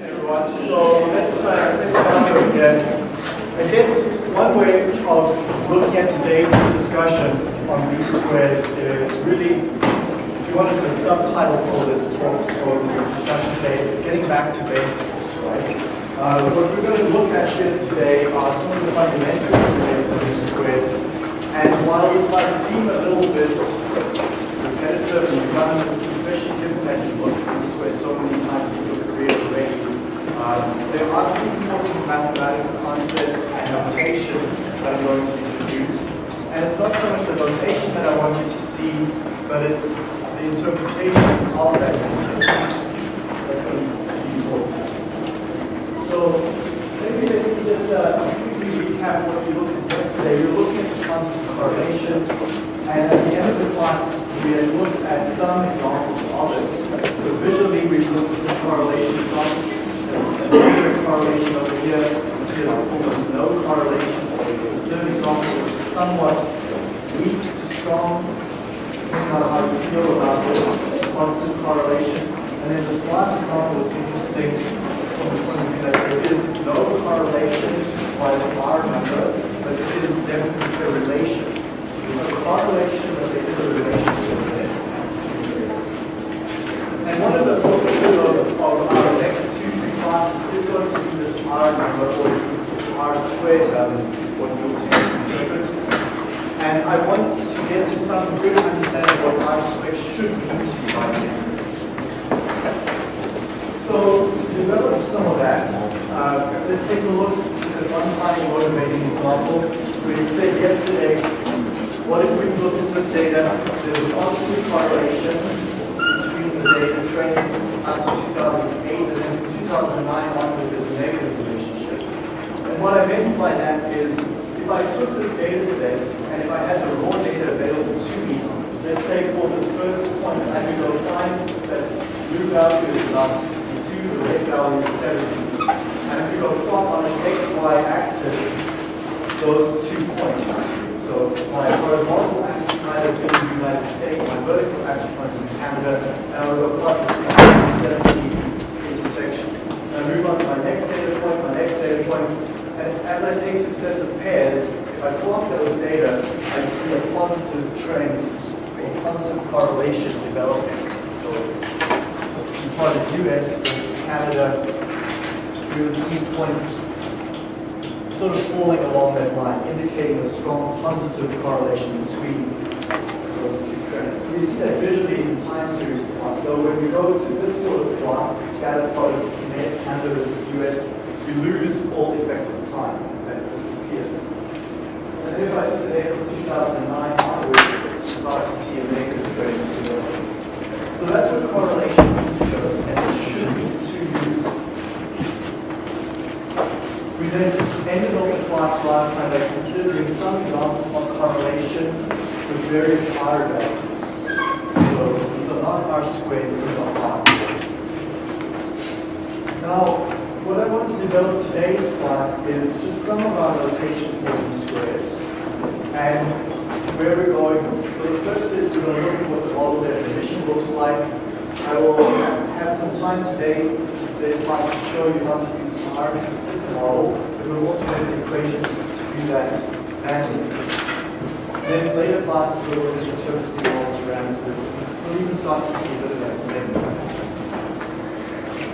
everyone. So let's uh, let's start again. I guess one way of looking at today's discussion on least squares is really, if you wanted to subtitle for this talk or this discussion today, it's getting back to basics, right? Uh, what we're going to look at here today are some of the fundamentals related to least squares. And while this might seem a little bit repetitive and redundant, especially given that you've looked at least squares so many times in your career already, um, there are some important mathematical concepts and notation that I'm going to introduce. And it's not so much the notation that I want you to see, but it's the interpretation of that. That's important. So maybe let me just uh, recap what we looked at yesterday. We were looking at the concept of correlation, and at the end of the class, we had looked at some examples of it. So visually, we looked at some correlation examples. Correlation over here, is almost no correlation. This third example, is somewhat weak to strong, depending on how you feel about this positive correlation. And then this last example is interesting from the point of view that there is no correlation by the R number, but it is definitely a relation. There's no correlation, but there is a relationship there. And one of the focuses of, of our next two, three classes is going to or this R squared, um, what you'll tend to interpret. And I want to get to some good understanding of what R squared should be to you by the end of this. So to develop some of that, uh, let's take a look at one final motivating example. We said yesterday, what if we look at this data, there's a positive correlation between the data trends up to 2008 and then 2009 onwards there's a negative relationship. And what I meant by that is, if I took this data set and if I had the raw data available to me, let's say for this first point, I could go find that blue value is about 62, the red value is 70. And if we go plot on an XY axis those two points. So my horizontal axis might have been the United States, my vertical axis might have been Canada, and I'll go plot the 60 70 intersection. And I move on to my next data point, my next data point, and as I take successive pairs, if I plot those data, I see a positive trend, a positive correlation developing. So in part of US versus Canada, we would see points sort of falling along that line, indicating a strong positive correlation between those two trends. We see that visually in the time series plot, though when we go to this sort of plot, the scattered plot of Canada versus US, we lose all effective time that disappears. And if I the from 2009 onwards, start to see a negative trend. So that's what correlation and should mean to. We then ended off the class last time by considering some examples of correlation with various R values. So these are not R squared, these are R. Now, what I want to develop today's class is just some of our notation for least squares and where we're going. So the first is we're going to look at what the model definition looks like. I will have some time today, today's class to show you how to use R to model, we'll also have the equations to do that manually. Then later classes we'll look at interpreting all the parameters. We'll even start to see a bit of that today.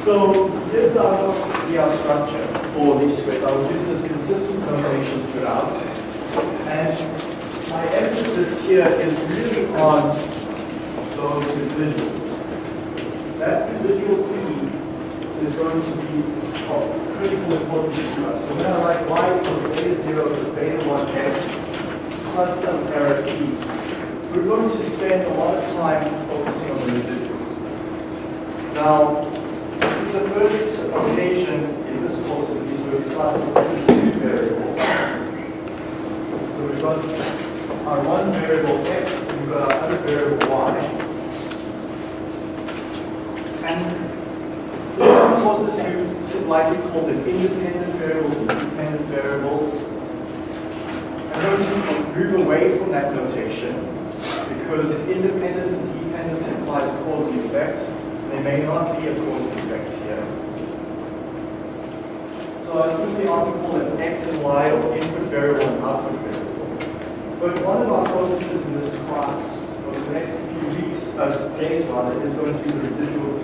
So here's our, our structure for least squares. I will use this consistent notation throughout. And my emphasis here is really on those residuals. That residual P is going to be of critical importance to us. So when I write y equals beta 0 plus beta 1 x plus some error P, we're going to spend a lot of time focusing on the residuals. Now, occasion in this course that these two variables. So we've got our one variable x and we've got our other variable y. And this causes you to likely call them independent variables and dependent variables. I'm going to move away from that notation because independence and dependence implies cause and effect. There may not be a cause and effect here. I simply often call it x and y or input variable and output variable. But one of our focuses in this class over the next few weeks, uh, days rather, is going to be the residuals.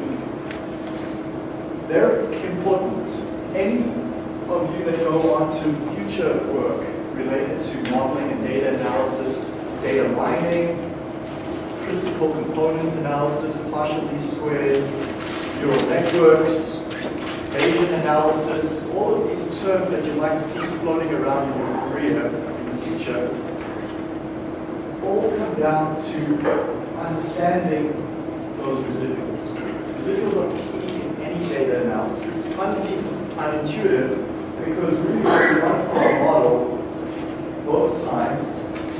They're important. Any of you that go on to future work related to modeling and data analysis, data mining, principal component analysis, partial least squares, neural networks, Bayesian analysis, all of these terms that you might see floating around in your career in the future, all come down to understanding those residuals. Residuals are key in any data analysis. It's kind of seems unintuitive because really what we want for our model most times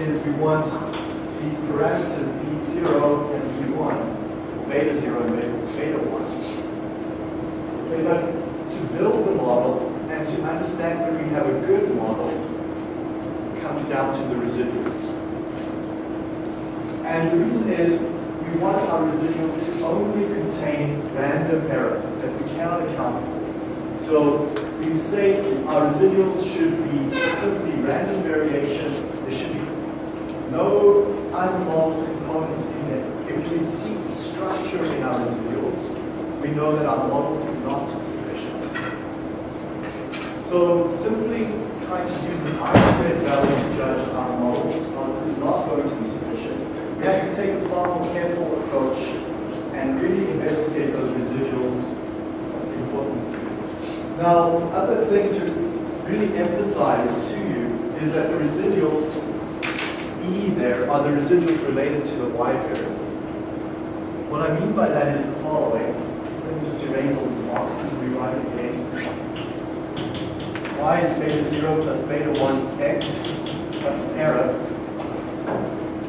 is we want these parameters B0 and B1, beta 0 and beta, beta 1. But build the model and to understand whether we have a good model comes down to the residuals. And the reason is we want our residuals to only contain random error that we cannot account for. So we say our residuals should be simply random variation. There should be no unmodeled components in there. If we see structure in our residuals, we know that our model is not. So simply trying to use an R-squared value to judge our models is not going to be sufficient. We have to take a far more careful approach and really investigate those residuals importantly. Now, other thing to really emphasize to you is that the residuals E there are the residuals related to the Y variable. What I mean by that is the following. Let me just erase all these boxes and rewrite it again. Y is beta 0 plus beta 1 x plus an error.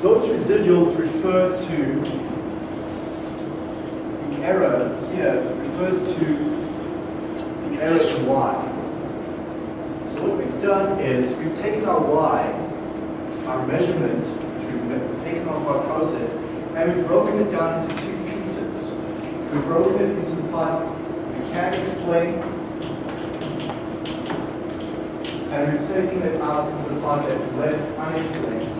Those residuals refer to the error here refers to the error in Y. So what we've done is we've taken our Y our measurement, which we've taken off our process, and we've broken it down into two pieces. We've broken it into the part we can explain, and we've it out into the part that's left unexplained.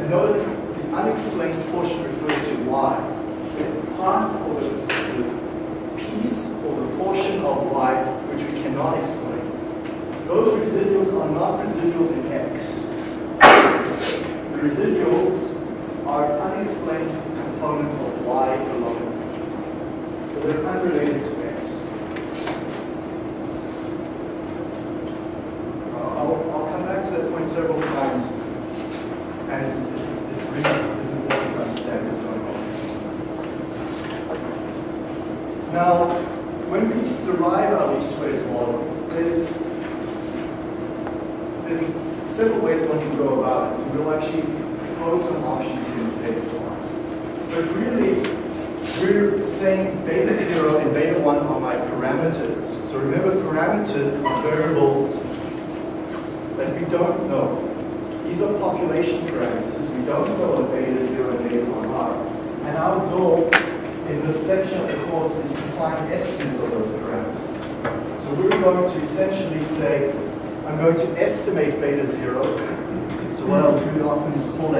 And notice the unexplained portion refers to y. The part or the, the piece or the portion of y which we cannot explain. Those residuals are not residuals in X. The residuals are unexplained components of Y alone. So they're unrelated to X. I'll, I'll come back to that point several times, and it's, it, it really is important to understand what's going on. Now, when we derive our least squares model, there's there's several ways one can go about it. So we'll actually propose some options here in today's class. But really, we're saying beta 0 and beta 1 are my parameters. So remember, parameters are variables that we don't know. These are population parameters. We don't know what beta 0 and beta 1 are. And our goal in this section of the course is to find estimates of those parameters. So we're going to essentially say, I'm going to estimate beta 0. So what I'll do often is call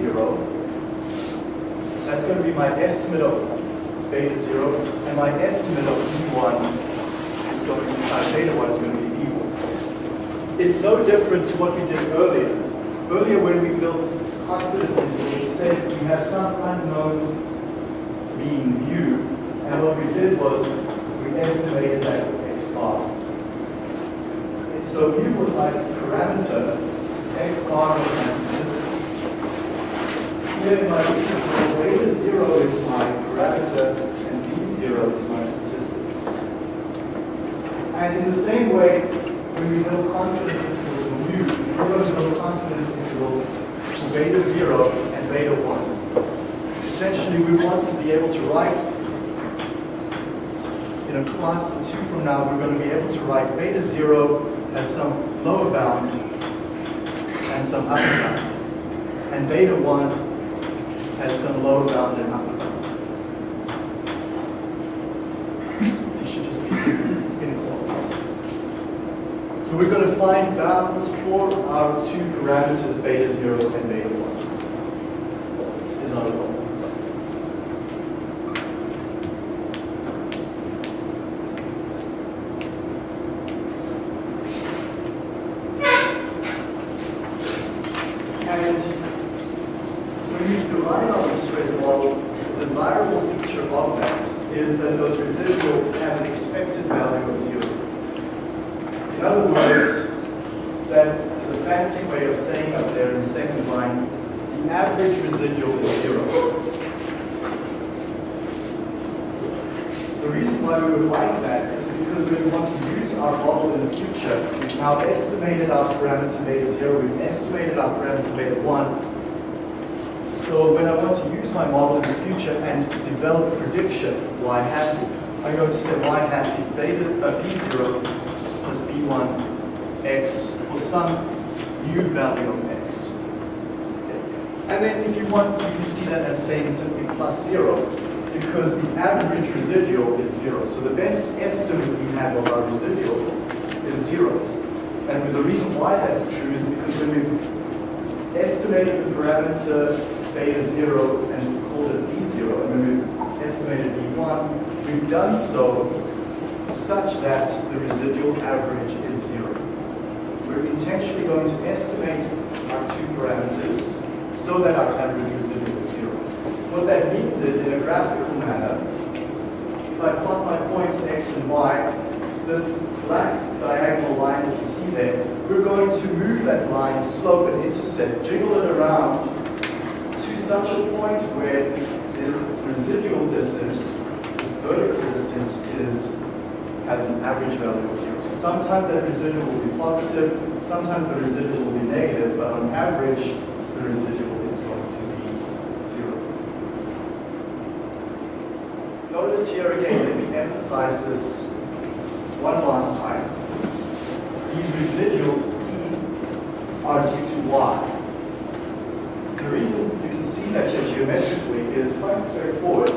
b0. That's going to be my estimate of beta 0. And my estimate of E1 is going to be, uh, beta 1 is going to be b1. It's no different to what we did earlier. Earlier when we built confidence we said we have some unknown mean u. And what we did was we estimated that with x bar. So u was my parameter, x bar was statistic. Here my interval, beta 0 is my parameter and b0 is my statistic. And in the same way, when we build confidence intervals for mu, we're going to build confidence intervals for beta 0 and beta 1. Essentially, we want to be able to write in a class or two from now, we're going to be able to write beta 0 as some lower bound and some upper bound. And beta 1 has some low upper bound. It should just be inequalities. So we're going to find bounds for our two parameters, beta 0 and beta 1. Estimated our parameter beta 1, so when I want to use my model in the future and develop a prediction, y hat, I'm going to say y hat is beta uh, b0 plus b1 x for some new value of x. And then if you want, you can see that as saying simply plus zero, because the average residual is zero. So the best estimate we have of our residual is zero. And the reason why that's true is because when we've estimated the parameter beta 0 and called it B0, and when we've estimated B1, we've done so such that the residual average is 0. We're intentionally going to estimate our two parameters so that our average residual is 0. What that means is, in a graphical manner, if I plot my points x and y, this black diagonal line that you see there, we're going to move that line, slope and intercept, jiggle it around to such a point where the residual distance, this vertical distance, is has an average value of zero. So sometimes that residual will be positive, sometimes the residual will be negative, but on average, the residual is going to be zero. Notice here again, let me emphasize this one last time. These residuals E are due to Y. The reason you can see that here geometrically is quite straightforward.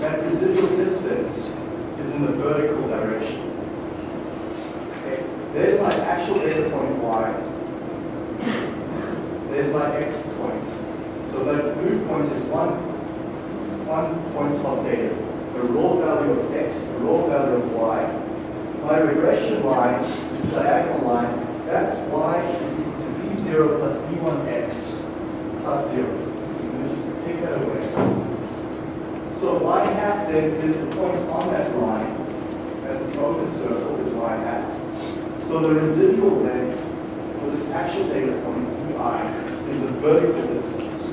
That residual distance is in the vertical direction. Okay, there's my actual data point y. There's my x point. So that blue point is one, one point of data. The raw value of x, the raw value of y. My regression line, this diagonal line, that's y is equal to b0 plus b1x plus 0 So you just take that away. So y hat then is the point on that line as the focus circle is y hat. So the residual then for this actual data point, ei, is the vertical distance.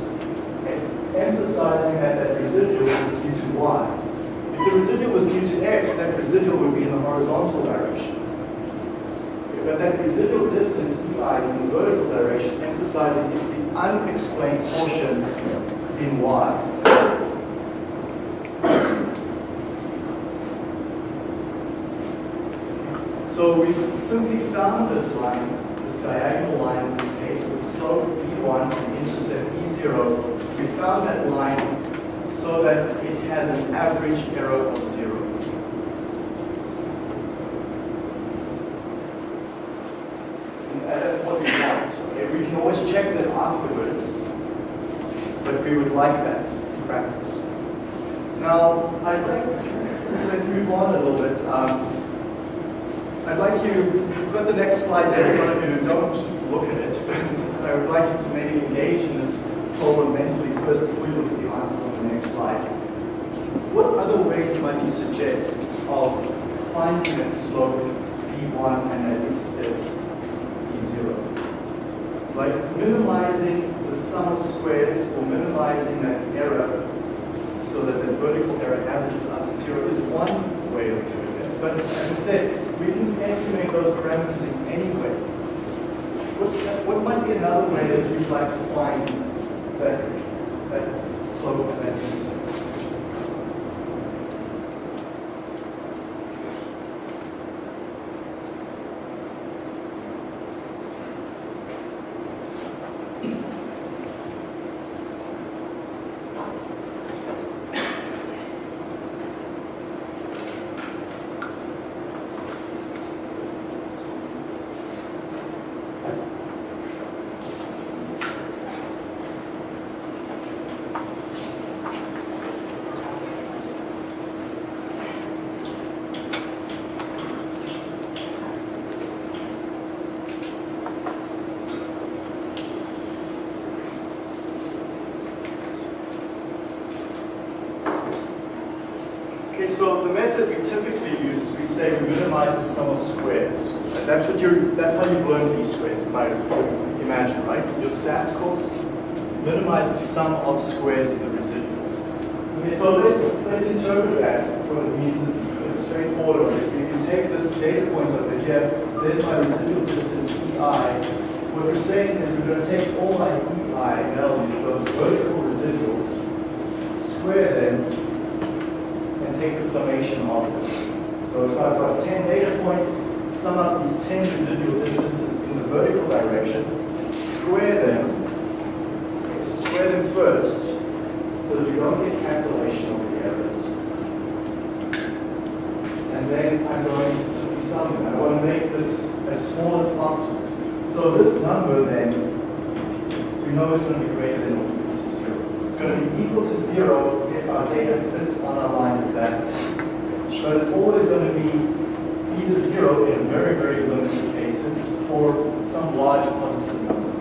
And emphasizing that that residual is due to y. If the residual was due to x, that residual would be in the horizontal direction. But that residual distance ei is in vertical direction, emphasizing it's the unexplained portion in Y. So we've simply found this line, this diagonal line in this case with slope b1 and intercept b0. We found that line so that it has an average error of zero. And that's what we want. Okay? We can always check that afterwards but we would like that in practice. Now, I'd like, let's move on a little bit. Um, I'd like you, you've got the next slide there in front of you, don't look at it, but I would like you to maybe engage in this problem mentally first before you look at the answers on the next slide. What other ways might you suggest of finding that slope B1 and that intercept B0? Like minimizing the sum of squares or minimizing that error so that the vertical error averages out to zero is one way of doing it. But as I said, we can estimate those parameters in any way. What, what might be another way that you'd like to find that, that slope and that intercept? So the method we typically use is we say we minimize the sum of squares. And that's what you're, that's how you've learned least squares, if I imagine, right? Your stats course, minimize the sum of squares in the residuals. Okay, so let's, let's interpret that what it means. It's, it's straightforward, obviously. If you can take this data point over here, there's my residual distance EI. What we're saying is we're going to take all my EI values, those vertical residuals, square them, take the summation of it. So if I've got 10 data points, sum up these 10 residual distances in the vertical direction, square them, square them first, so that you don't get cancellation of the errors. And then I'm going to sum them. I want to make this as small as possible. So this number then, we know is going to be greater than or equal to zero. It's going to be equal to zero our data fits on our line exactly. But it's always going to be either zero in very, very limited cases or some large positive number.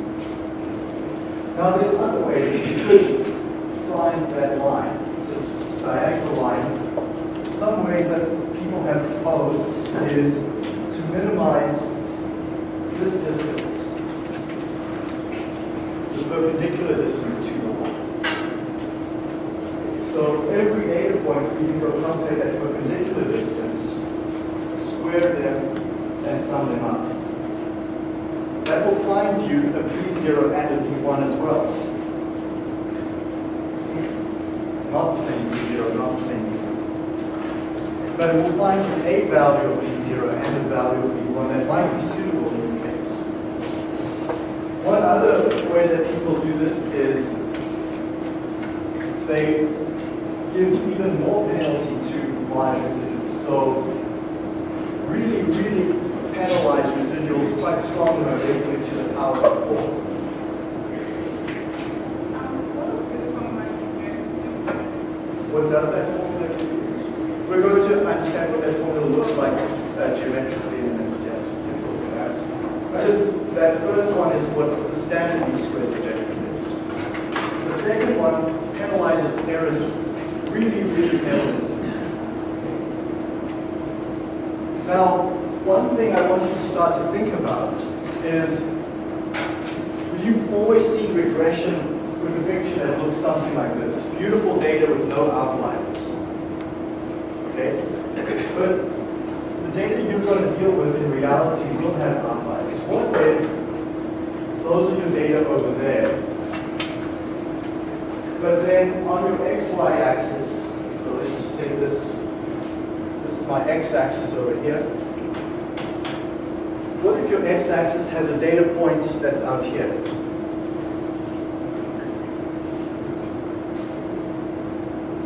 Now there's other ways that you could find that line, this diagonal line. Some ways that people have proposed is to minimize this distance, the perpendicular distance to the line. So every data go calculate that perpendicular distance, square them, and sum them up. That will find you a b0 and a b1 as well. Not the same b0, not the same b1. But it will find you a value of b0 and a value of b1 that might be suitable in your case. One other way that people do this is they give even more penalty to large residuals. So really, really penalize residuals quite strongly by to the power of 4. Start to think about is you've always seen regression with a picture that looks something like this. Beautiful data with no outliers. Okay? But the data you're going to deal with in reality will have outliers. What if those are your data over there, but then on your xy axis, so let's just take this, this is my x-axis over here. Your x-axis has a data point that's out here?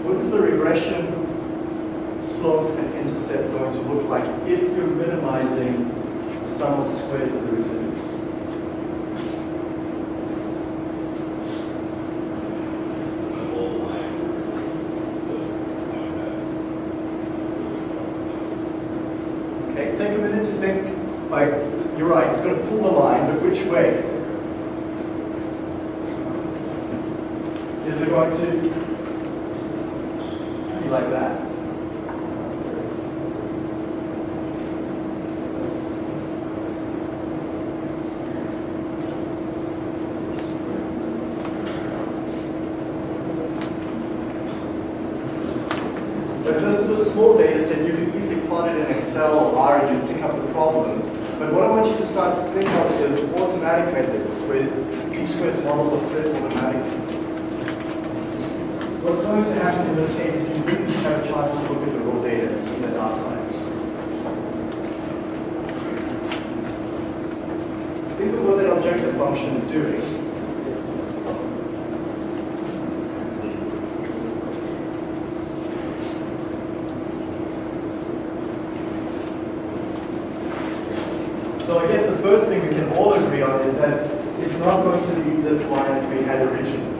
What is the regression slope and intercept going to look like if you're minimizing the sum of squares of the residuals? Okay, take a minute to think, like, you're right, it's going to pull the line, but which way? Is it going to be like that? So if this is a small data set, you can easily plot it in Excel or R and you pick up the problem. But what I want you to start to think of is automatic methods where t-squared models are fit automatically. What's going to happen in this case is you really have a chance to look at the raw data and see that outline. Think of what that objective function is doing. So I guess the first thing we can all agree on is that it's not going to be this line that we had originally.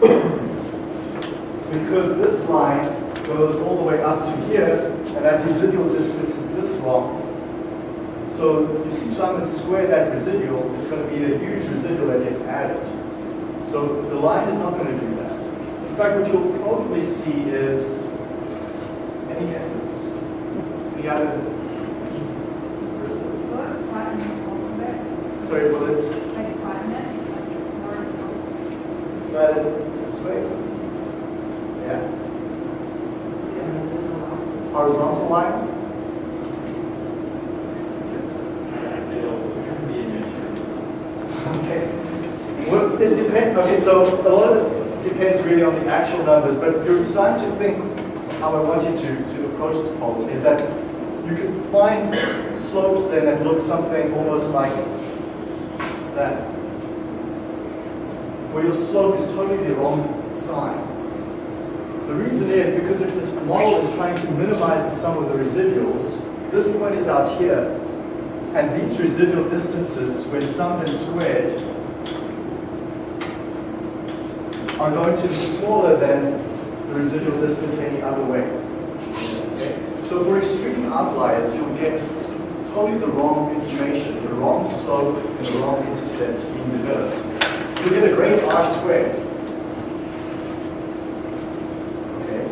because this line goes all the way up to here, and that residual distance is this long. So you sum and square that residual, it's going to be a huge residual that gets added. So the line is not going to do that. In fact, what you'll probably see is Any guesses? Any other? Sorry, well, it's flatted this way. Yeah. Horizontal line. Okay. Well, it depends. Okay, so a lot of this depends really on the actual numbers, but you're starting to think how I want you to, to approach this problem is that you can find slopes then that look something almost like that. Where your slope is totally the wrong sign. The reason is because if this model is trying to minimize the sum of the residuals, this point is out here, and these residual distances, when summed and squared, are going to be smaller than the residual distance any other way. Okay? So for extreme outliers, you'll get totally the wrong information, the wrong slope and the wrong intercept being developed. You'll get a great R squared. Okay?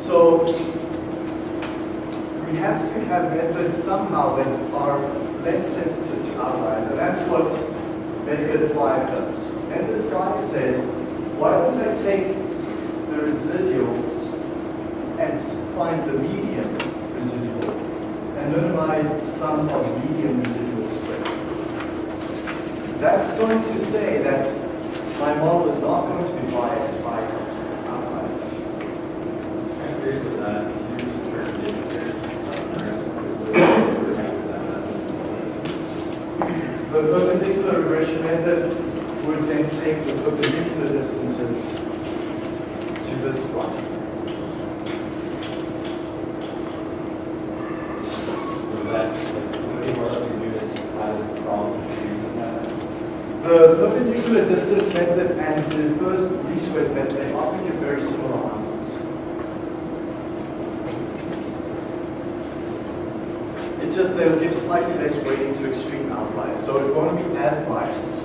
So we have to have methods somehow that are less sensitive to outliers, and that's what method 5 does. Method 5 says, why don't I take the residuals and find the median residual and minimize the sum of median residual squared. That's going to say that my model is not going to be biased by outliers. I agree with that. The perpendicular regression method would then take the perpendicular distances to this one. So that's, would be more likely to do this as a problem using that. The perpendicular distance method and the first least squares method, often give very similar answers. It just, they'll give slightly less weighting to extreme outliers, so it won't be as biased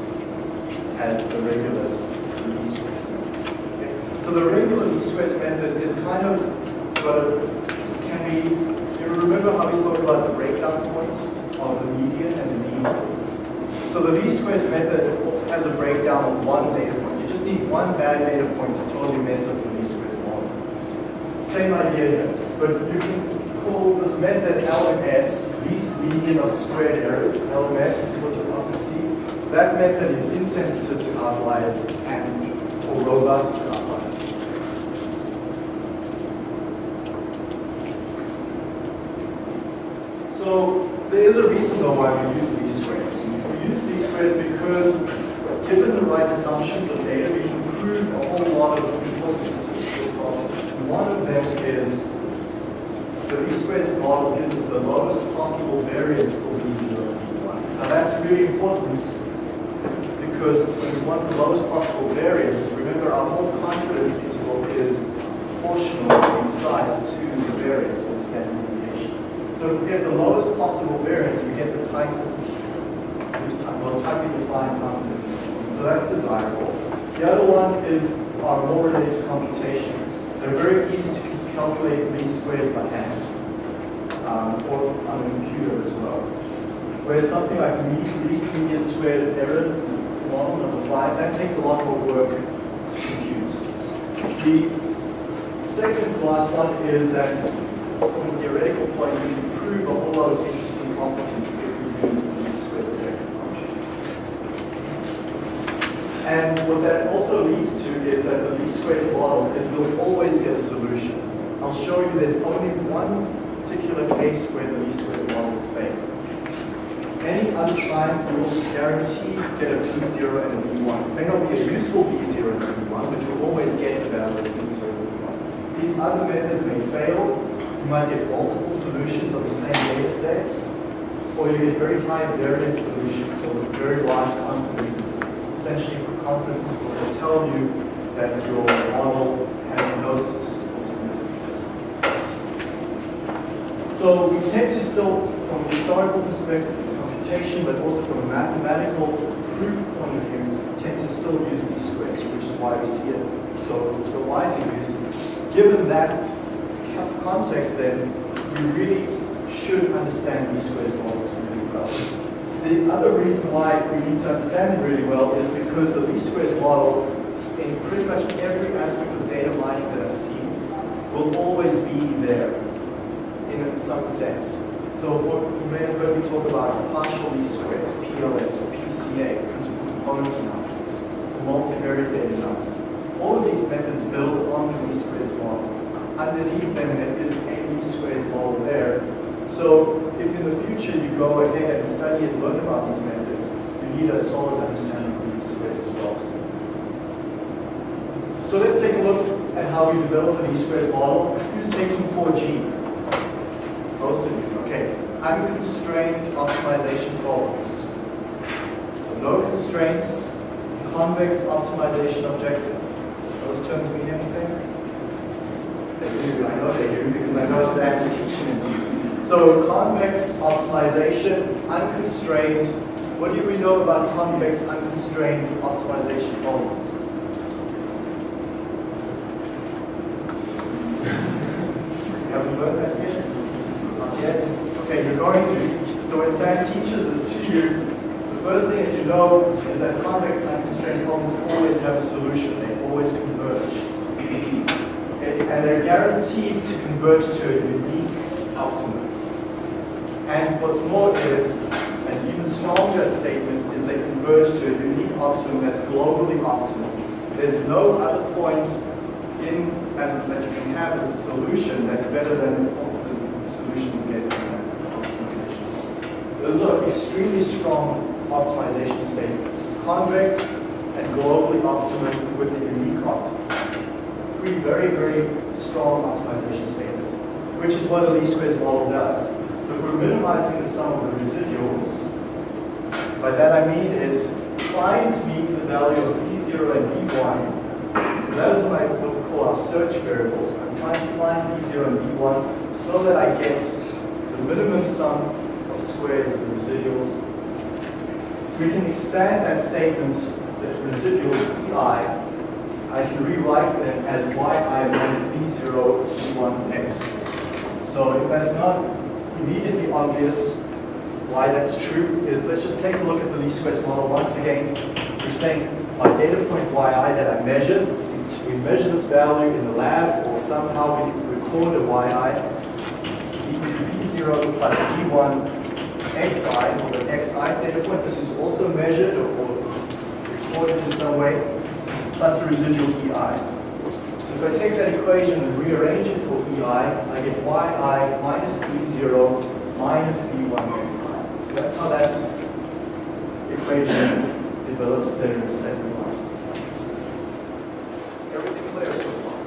as the regular least squares method. Okay. So the regular least squares method is kind of, but can we, you remember how we spoke about the breakdown points of the median and the mean? So the least squares method has a breakdown of one data point. So you just need one bad data point to totally mess up the least squares model. Same idea here, but you can call this method LMS, least median of squared errors. LMS is what you often see. That method is insensitive to outliers and or robust to outliers. So there is a reason though why we use least squares. We use least squares because given the right assumptions of data, a whole lot of important statistical. And one of them is the least squares model gives us the lowest possible variance for B0 and B1. Now that's really important because when we want the lowest possible variance, remember our whole confidence interval is proportional in size to the variance or the standard deviation. So if we get the lowest possible variance, we get the tightest, most tightly defined confidence interval. So that's desirable. The other one is our more related to computation. They're very easy to calculate least squares by hand um, or on a computer as well. Whereas something like least median squared error model number five, that takes a lot more work to compute. The second last one is that from a theoretical point, you can prove a whole lot of interesting properties if we use the least squares objective function. And what that also leads to is that the least squares model is we'll always get a solution. I'll show you there's only one particular case where the least squares model will fail. Any other time, we will guarantee get a B0 and a B1. It may not be a useful B0 and a B1, but you'll always get a valid B0 and B1. These other methods may fail. You might get multiple solutions of the same data set, or you get very high variance solutions, so with very large confidence intervals. Essentially, confidence intervals will tell you that your model has no statistical significance. So we tend to still, from a historical perspective, computation, but also from a mathematical proof point of view, tend to still use least squares, which is why we see it so, so widely used, given that context then, you really should understand least squares models really well. The other reason why we need to understand it really well is because the least squares model, in pretty much every aspect of data mining that I've seen, will always be there in some sense. So for, you may have heard me talk about partial least squares, PLS or PCA, principal component analysis, multivariate data analysis. All of these methods build on the least squares model. Underneath them, there is a least squares model there. So if in the future you go ahead and study and learn about these methods, you need a solid understanding of least squares as well. So let's take a look at how we develop an least squares model. Who's taking 4G? Most of you, okay. Unconstrained optimization problems. So no constraints, convex optimization objective. Those terms mean anything? They do, I know they do because I know Sam teaching it to you. So convex optimization, unconstrained. What do we know about convex unconstrained optimization problems? Haven't that yet? Not yet? Okay, you're going to. So when Sam teaches this to you, the first thing that you know is that convex unconstrained problems always have a solution. They always converge. Okay, And they're guaranteed to converge to a unique optimum. And what's more is, an even stronger statement is they converge to a unique optimum that's globally optimal. There's no other point in as a, that you can have as a solution that's better than the solution you get from optimization. Those are extremely strong optimization statements. Convex and globally optimum with a unique optimum. Three very, very strong optimization statements, which is what a least squares model does. If we're minimizing the sum of the residuals, by that I mean is find me the value of B0 and B1 so that is what Call our search variables. I'm trying to find B0 and B1 so that I get the minimum sum of squares of the residuals. We can expand that statement, that residuals Pi, I can rewrite them as yi minus B0 B1 x. So if that's not immediately obvious why that's true is let's just take a look at the least squares model once again. We're saying my data point yi that I measured, we measure this value in the lab or somehow we record a yi is equal to b0 plus b1 xi for the xi data point. This is also measured or, or recorded in some way, plus the residual ei. So if I take that equation and rearrange it for ei, I get yi minus b0 minus b1 xi. So that's how that equation develops there in the second line. Everything clear so far?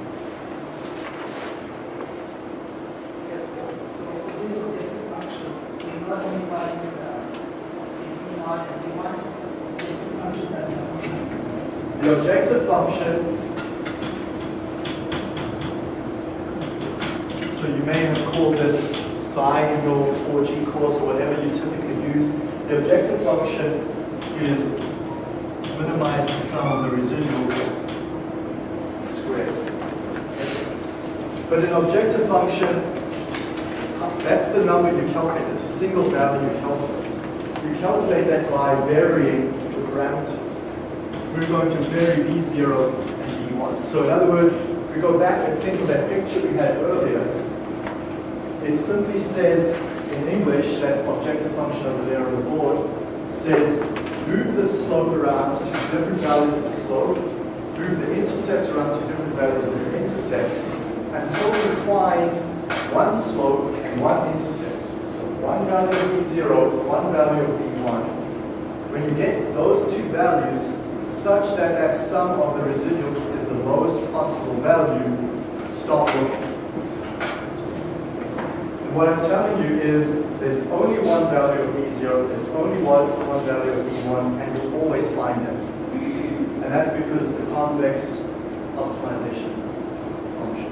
Yes, Paul? So we will take the function, we not only wise, uh, taking on and we want to take the function that we want. The objective function, so you may have called this psi in your 4G course or whatever you typically use. The objective function is minimize the sum of the residuals squared. But an objective function, that's the number you calculate. It's a single value you calculate. You calculate that by varying the parameters we're going to vary B0 and B1. So in other words, if we go back and think of that picture we had earlier, it simply says in English, that objective function over there on the board, says move the slope around to different values of the slope, move the intercept around to different values of the intercept, until we find one slope and one intercept. So one value of B0, one value of B1. When you get those two values, such that that sum of the residuals is the lowest possible value, stop looking. And what I'm telling you is there's only one value of B0, there's only one, one value of B1, and you'll always find them. And that's because it's a convex optimization function.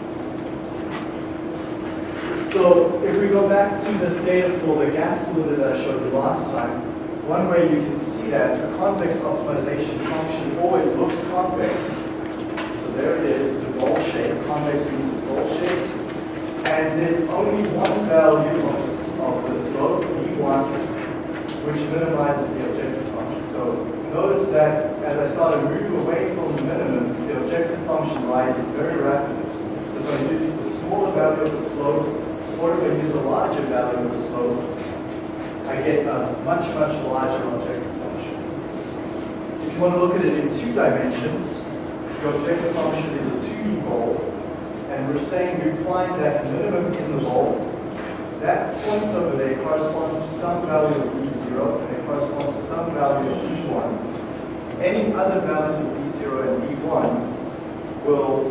So if we go back to this data for the gas cylinder that I showed you last time, one way you can see that a convex optimization function always looks convex. So there it is, it's a ball shape. Convex means it's ball shaped. And there's only one value of the, of the slope, b1, which minimizes the objective function. So notice that as I start to move away from the minimum, the objective function rises very rapidly. So if I use the smaller value of the slope, or if I use a larger value of slope, I get a much, much larger objective function. If you want to look at it in two dimensions, your objective function is a 2D ball, and we're saying you find that minimum in the ball. That point over there corresponds to some value of B0, and it corresponds to some value of B1. Any other values of B0 and B1 will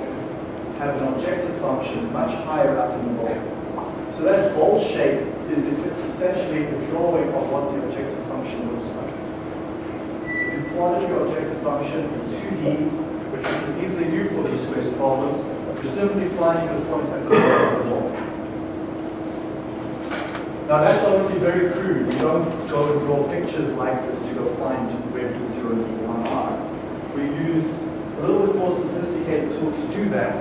have an objective function much higher up in the ball. So that ball shape is essentially a drawing of what the objective function looks like. If you plotted your objective function in 2D, which we can easily do for these space problems, you're simply finding the point at the bottom of the ball. Now that's obviously very crude. We don't go and draw pictures like this to go find where B0 and B1 are. We use a little bit more sophisticated tools to do that,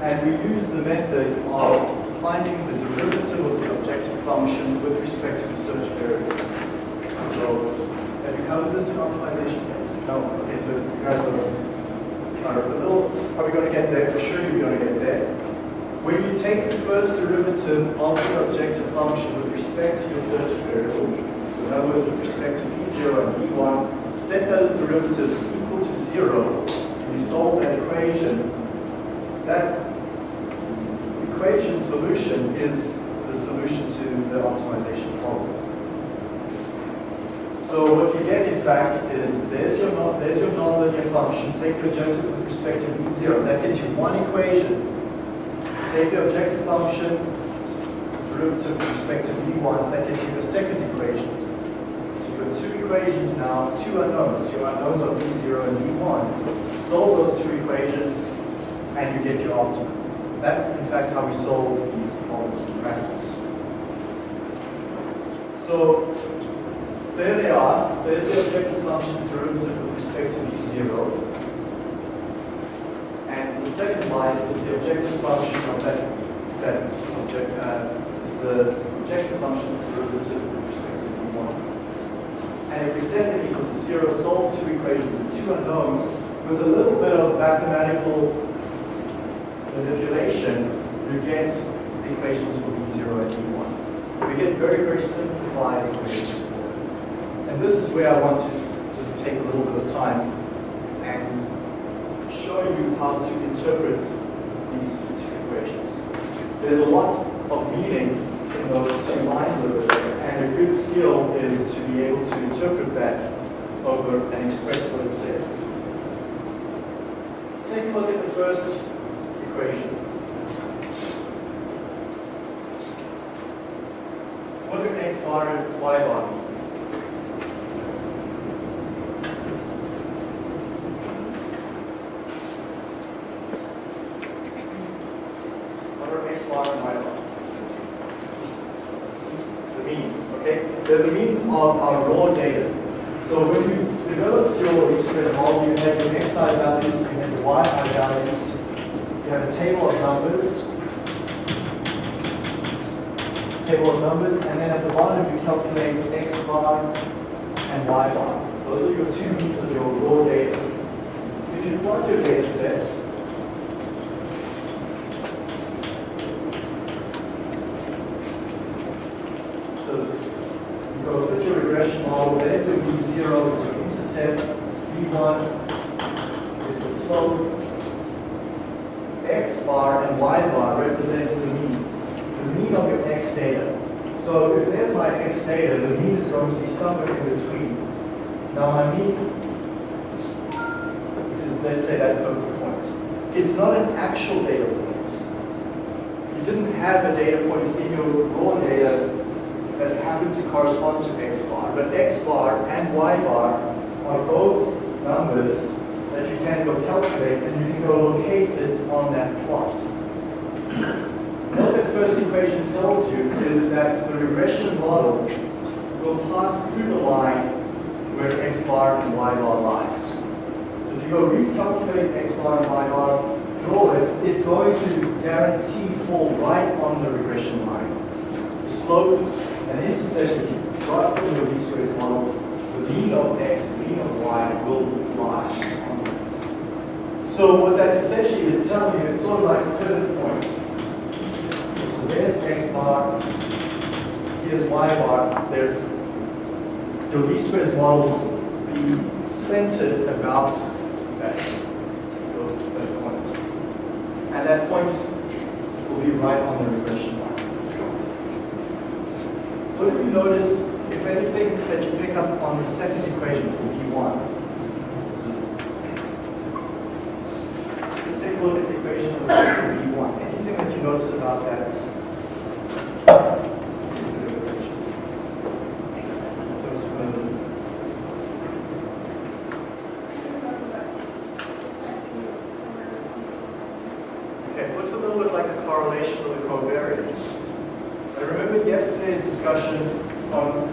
and we use the method of finding the derivative of the objective function with respect to the search variables. So, have you covered this in optimization yet? No? Okay, so you guys are, are a little, going to get there? For sure you're going to get there. When you take the first derivative of the objective function with respect to your search variable, so in other words, with respect to b0 and b1, set those derivatives equal to zero, and you solve that equation, that equation solution is the solution to the optimization problem. So what you get, in fact, is there's your, non- there's your nonlinear function. Take the objective with respect to b0. That gets you one equation. Take the objective function, derivative with respect to b1. That gets you the second equation. So you've got two equations now, two unknowns. Your unknowns are b0 and b1. Solve those two equations, and you get your optimum. That's, in fact, how we solve these problems in practice. So there they are. There's the objective function's derivative with respect to b0. And the second line is the objective function of that, that object, uh, is the objective function's derivative with respect to b1. And if we set them equal to zero, solve two equations and two unknowns, with a little bit of mathematical manipulation, you get equations for b0 and b1. We get very, very simplified equations. And this is where I want to just take a little bit of time and show you how to interpret these two equations. There's a lot of meaning in those two lines over there, and a good skill is to be able to interpret that over and express what it says. Take a look at the first equation. What do x bar and y bar? What are x bar and y bar? The means, okay? They're the means of our raw data. So when you develop your express model, you have your xi values, you have your yi values, you have a table of numbers, table of numbers, and then at the bottom you calculate x bar and y bar. Those are your two means of your raw data. If you plot your data set, so you go put your regression model, there's your b0 is your intercept, b1 is your slope, x bar and y bar represents the mean, the mean of your x data. So if there's my x data, the mean is going to be somewhere in between. Now my mean is, let's say, that focal point. It's not an actual data point. You didn't have a data point in your raw data that happened to correspond to x bar, but x bar and y bar are both numbers that you can go calculate and you can go locate it on that plot. What the first equation tells you is that the regression model will pass through the line where x bar and y bar lies. So if you go recalculate x bar and y bar, draw it, it's going to guarantee fall right on the regression line. The slope and intersection, right from your least squares model, the mean of x, the mean of y will lie. So what that essentially is telling you, it's sort of like a pivot point. So there's x bar, here's y bar, there, your least squares models be centered about that, that point. And that point will be right on the regression line. What do you notice, if anything, that you pick up on the second equation for B1? Let's take a look at the equation of B1. Anything that you notice about that? Looks familiar. Okay, it looks a little bit like the correlation of the covariance. I remember yesterday's discussion on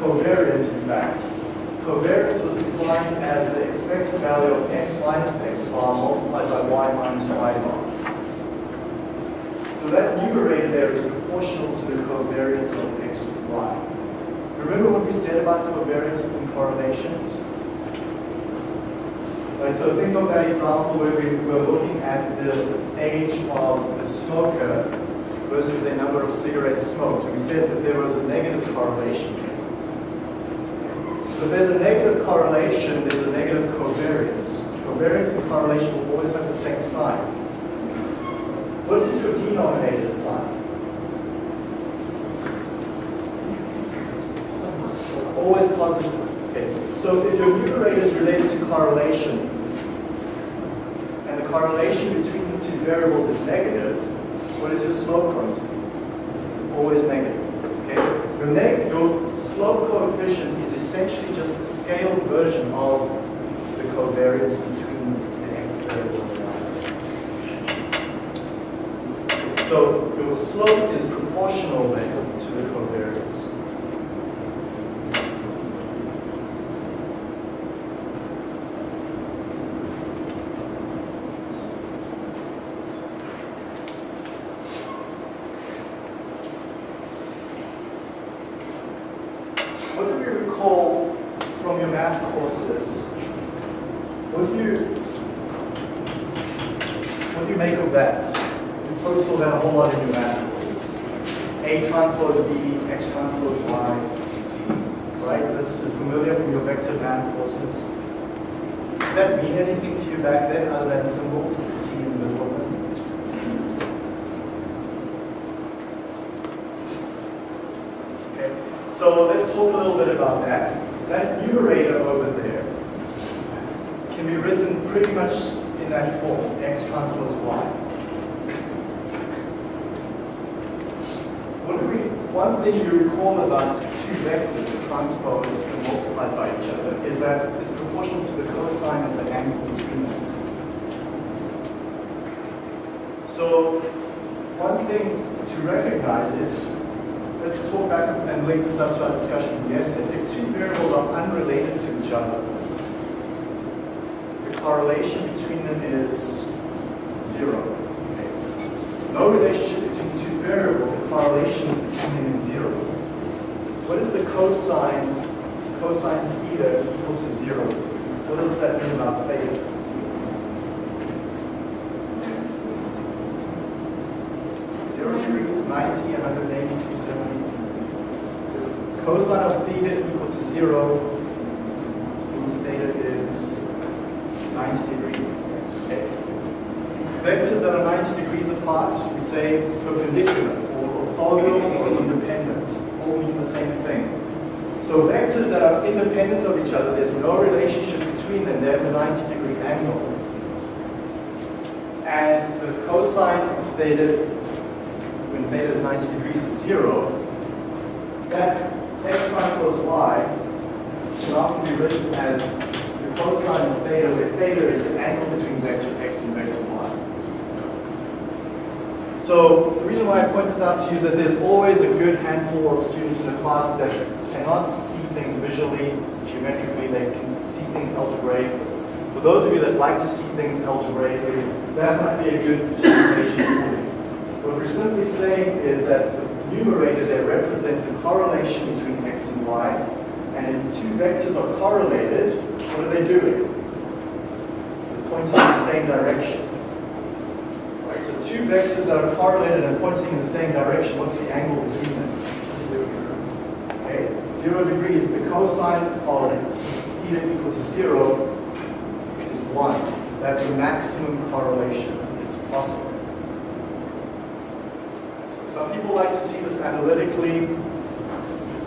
covariance, in fact. Covariance was defined as the expected value of x minus x bar multiplied by y minus y bar. So that numerator there is proportional to the covariance of x with y. Remember what we said about covariances and correlations? Right, so think of that example where we were looking at the age of the smoker versus the number of cigarettes smoked. We said that there was a negative correlation. So if there's a negative correlation, there's a negative covariance. Covariance and correlation will always have the same sign. What is your denominator sign? Always positive. Okay. So if your numerator is related to correlation, correlation between the two variables is negative, what is your slope be? Always negative. Okay? Your, your slope coefficient is essentially just the scaled version of the covariance between the x variable and. So your slope is proportional to the covariance. What do you recall from your math courses? What do you what do you make of that? You probably saw that a whole lot in your math courses. A transpose B, X transpose Y. Right? This is familiar from your vector math courses. Did that mean anything to you back then other than symbols with the T in the middle of them? Okay, so let's talk a little bit about that. That numerator over there can be written pretty much in that form, x transpose y. What do we, thing you recall about two vectors transposed and multiplied by each other is that it's proportional to the cosine of the angle between them. So one thing to recognize is let's talk back and link this up to our discussion yesterday. If two variables are unrelated to each other, the correlation between them is zero. No relationship between two variables, the correlation is zero. What is the cosine, cosine theta equal to zero? What does that mean about theta? Zero degrees, 90, 180, 270. Cosine of theta equal to zero means theta is 90 degrees. Okay. Vectors that are 90 degrees apart, we say perpendicular or orthogonal or independent, all mean the same thing. So vectors that are independent of each other, there's no relationship between them, they have a 90 degree angle. And the cosine of theta when theta is 90 degrees is zero, that x transpose y can often be written as the cosine of theta, where theta is the angle between vector x and vector y. So the reason why I point this out to you is that there's always a good handful of students in the class that cannot see things visually, geometrically, they can see things algebraically. For those of you that like to see things algebraically, that might be a good interpretation for you. What we're simply saying is that the numerator there represents the correlation between x and y, and if two vectors are correlated, what are they doing? They're pointing in the same direction. Two vectors that are correlated and pointing in the same direction, what's the angle between them? Okay, zero degrees, the cosine of theta equal to zero is one. That's the maximum correlation that's possible. So some people like to see this analytically,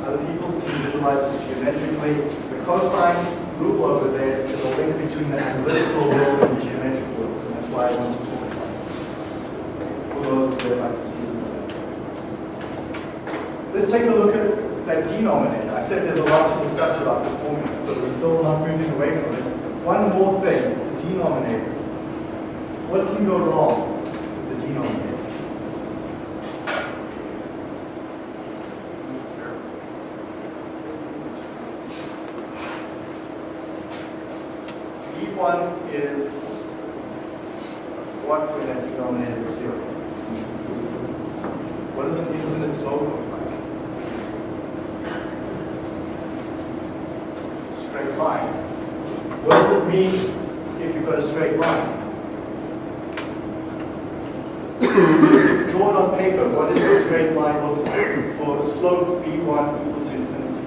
other people can visualize this geometrically. The cosine rule over there is a link between the analytical world and the geometric world, and that's why I want to talk about it. For those that like to Let's take a look at that denominator. I said there's a lot to discuss about this formula, so we're still not moving away from it. One more thing, the denominator. What can go wrong with the denominator? B1 is what when that denominator is zero? What does an infinite slope look like? Straight line. What does it mean if you've got a straight line? Draw it on paper. What does a straight line look like for a slope b1 equal to infinity?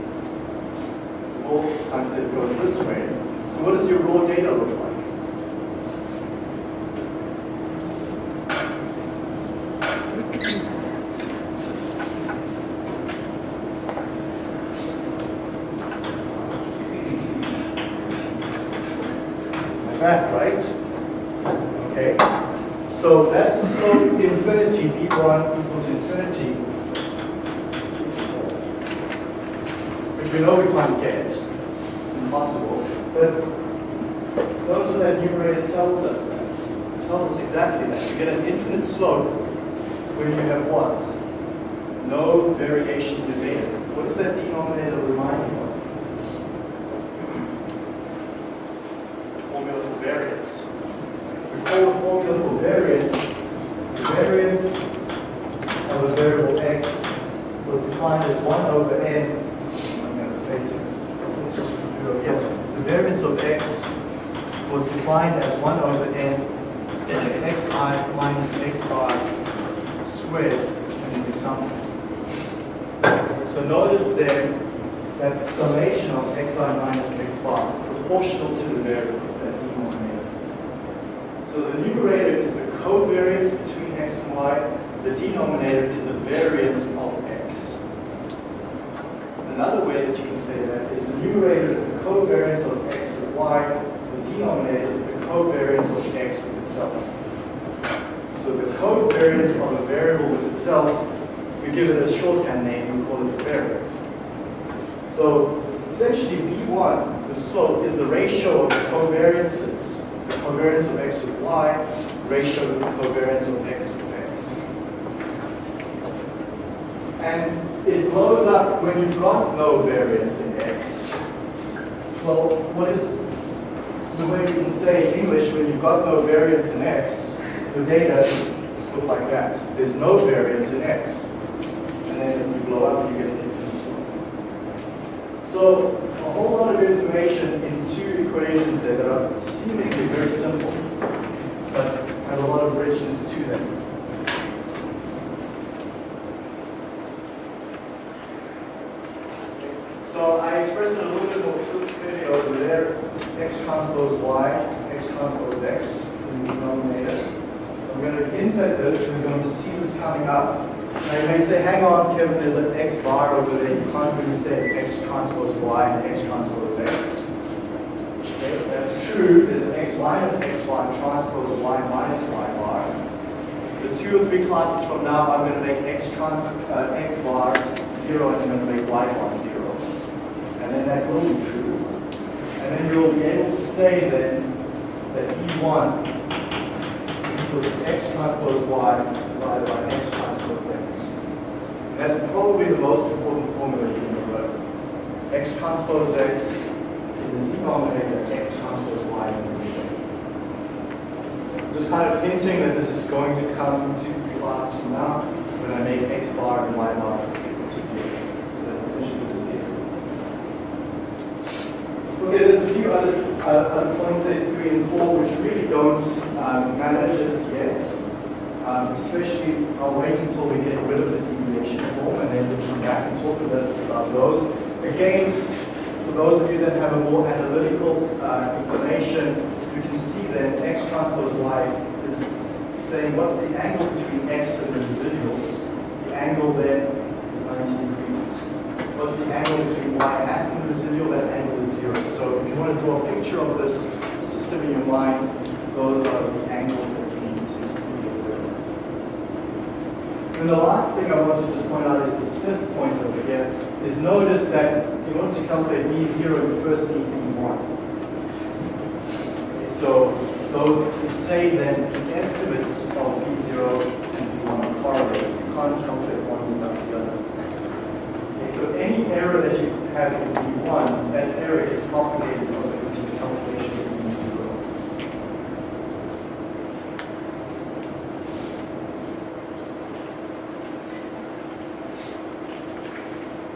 All times it goes this way. So what does your raw data look like? Like that, right? Okay. So that's a slope infinity, b1 equals infinity, which we know we can't get. It's impossible. But those that numerator tells us that. It tells us exactly that. You get an infinite slope when you have what? No variation in beta. What does that denominator remind you of? Formula for variance. Recall the formula for variance. The variance of a variable x was defined as 1 over n. I'm going to space it. Let's just do it again. The variance of x was defined as 1 over n as xi minus x bar squared and then we sum. So notice then that the summation of xi minus x bar proportional to the variance, that denominator. So the numerator is the covariance between x and y. The denominator is the variance of x. Another way that you can say that is the numerator is the covariance of x with y. The denominator is the covariance of x with itself. So the covariance of a variable with itself, we give it a shorthand name, we call it the variance. So essentially B1, the slope, is the ratio of the covariances, the covariance of x with y, ratio of the covariance of x with x. And it blows up when you've got no variance in x. Well, what is the way we can say in English when you've got no variance in x, the data look like that. There's no variance in x. And then if you blow up, you get an infinite slope. So a whole lot of information in two equations there that are seemingly very simple, but have a lot of richness to them. So I expressed it a little bit more clearly over there. X transpose Y, X transpose X in the denominator. So I'm going to at this. We're going to see this coming up. Now you may say, hang on, Kevin, there's an X bar over there. You can't really say it's X transpose Y and X transpose X. Okay, if that's true, there's an X minus X bar transpose Y minus Y bar. The two or three classes from now, I'm going to make X, trans, uh, X bar 0 and I'm going to make Y bar 0 and then that will be true. And then you'll be able to say then that B1 is equal to X transpose Y divided by X transpose X. And that's probably the most important formula you can remember. X transpose X in the denominator, X transpose Y in the numerator. just kind of hinting that this is going to come to classes from now when I make x bar and y bar equal to zero. So that essentially is it. Okay, there's a few other, uh, points there, three and four, which really don't um, matter just yet. Um, especially, I'll wait until we get rid of the deviation form and then we'll come back and talk about those. Again, for those of you that have a more analytical uh, inclination, you can see that x transpose y is saying what's the angle between x and the residuals. The angle there is 90 degrees. What's the angle between y hat and the residual? That angle is zero. So if you want to draw a picture of this system in your mind, those are the angles that you need to of. And the last thing I want to just point out is this fifth point over here, is notice that in order to calculate B0, you first need B1. Okay, so those who say that the estimates of B0 and B1 are correlated, you can't calculate one without the other. Okay, so any error that you have in B1, that error is propagated over into the calculation of B0.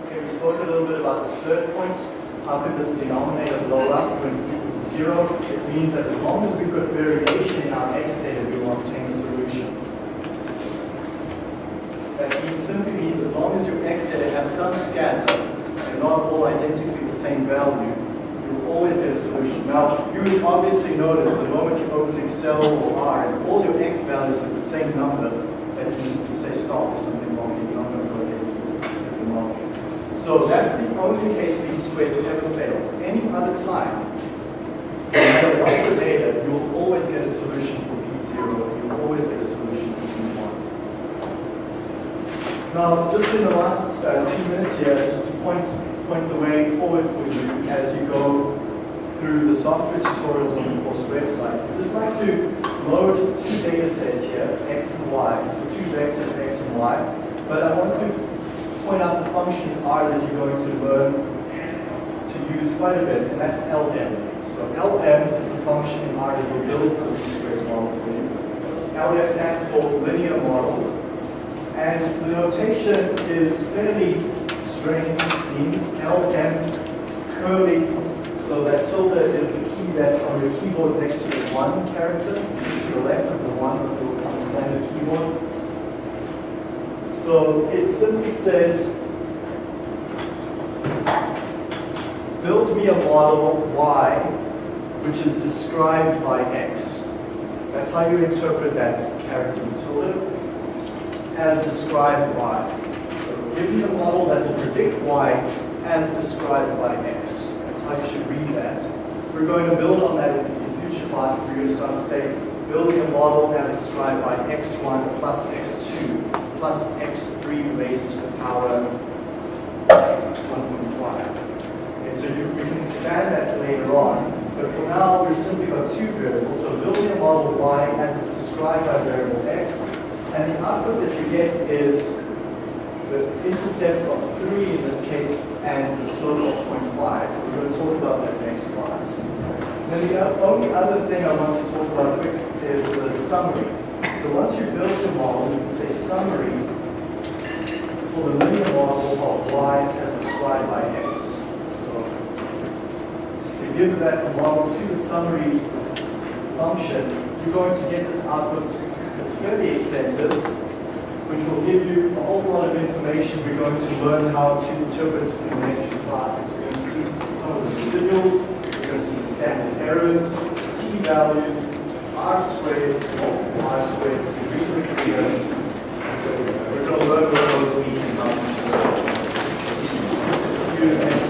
Okay, we spoke a little bit about this third point. How could this denominator blow up when it's equal to zero? It means that as long as we've got variation in our x data, we want obtain a solution. That means, simply means as long as your x data have some scatter and not all identically the same value, you will always get a solution. Now, you would obviously notice the moment you open Excel or R and all your x values are the same number, that you need to say stop, there's something wrong, you're not going to go get the wrong. So that's the only case B squares ever fails. Any other time, no matter what the data, you will always get a solution for B0, you will always get a solution for B1. Now, just in the last uh, two minutes here, just to point, point the way forward for you as you go through the software tutorials on the course website. I'd just like to load two data sets here, x and y, so two vectors, x and y. But I want to point out the function R that you're going to learn to use quite a bit, and that's LM. So LM is the function in R that will build the squares model for you. LM stands for linear model, and the notation is fairly strange, it seems. LM curly, so that tilde is the key that's on your keyboard next to the one character, to the left of the one of the standard keyboard. So it simply says, build me a model Y, which is described by X. That's how you interpret that character tilde, as described by. So give me a model that will predict Y as described by X. That's how you should read that. We're going to build on that in future classes. We're going to start to say, building a model as described by x1 plus x2 plus x3 raised to the power 1.5. Okay, so you, we can expand that later on, but for now we've simply got two variables. So building a model y as it's described by variable x, and the output that you get is the intercept of 3 in this case and the slope of 0.5. We're going to talk about that next class. Then the only other thing I want to talk about quick is the summary. So once you've built your model, you can say summary for the linear model of y as described by x. So if you give that model to the summary function, you're going to get this output very going to be extensive, which will give you a whole lot of information we're going to learn how to interpret in the next few classes. We're going to see some of the residuals, we're going to see standard errors, t-values, r squared, multiple r squared, so we're going to learn what those mean and how to do.